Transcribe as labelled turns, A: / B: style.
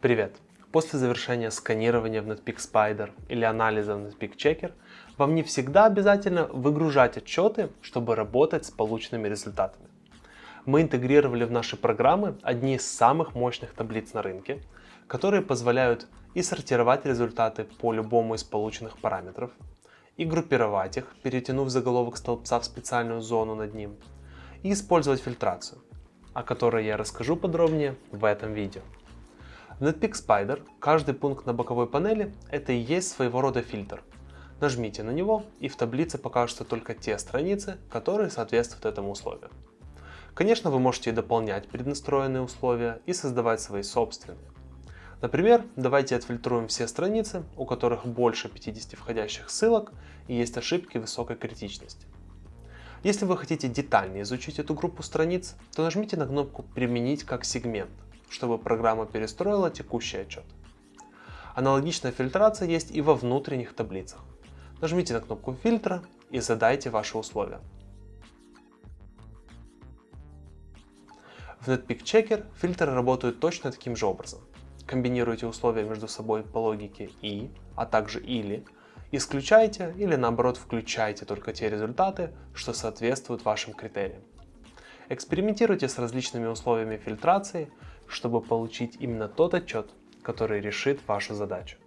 A: Привет! После завершения сканирования в Netpeak Spider или анализа в Netpeak Checker вам не всегда обязательно выгружать отчеты, чтобы работать с полученными результатами. Мы интегрировали в наши программы одни из самых мощных таблиц на рынке, которые позволяют и сортировать результаты по любому из полученных параметров, и группировать их, перетянув заголовок столбца в специальную зону над ним, и использовать фильтрацию, о которой я расскажу подробнее в этом видео. Netpeak Spider каждый пункт на боковой панели это и есть своего рода фильтр. Нажмите на него и в таблице покажутся только те страницы, которые соответствуют этому условию. Конечно, вы можете дополнять преднастроенные условия и создавать свои собственные. Например, давайте отфильтруем все страницы, у которых больше 50 входящих ссылок и есть ошибки высокой критичности. Если вы хотите детальнее изучить эту группу страниц, то нажмите на кнопку «Применить как сегмент», чтобы программа перестроила текущий отчет. Аналогичная фильтрация есть и во внутренних таблицах. Нажмите на кнопку фильтра и задайте ваши условия. В Netpeak Checker фильтры работают точно таким же образом. Комбинируйте условия между собой по логике и, а также или, исключайте или наоборот включайте только те результаты, что соответствуют вашим критериям. Экспериментируйте с различными условиями фильтрации, чтобы получить именно тот отчет, который решит вашу задачу.